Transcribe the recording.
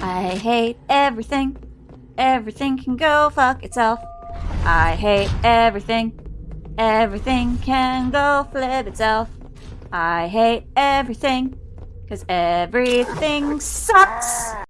I hate everything. Everything can go fuck itself. I hate everything. Everything can go flip itself. I hate everything. Cause everything sucks.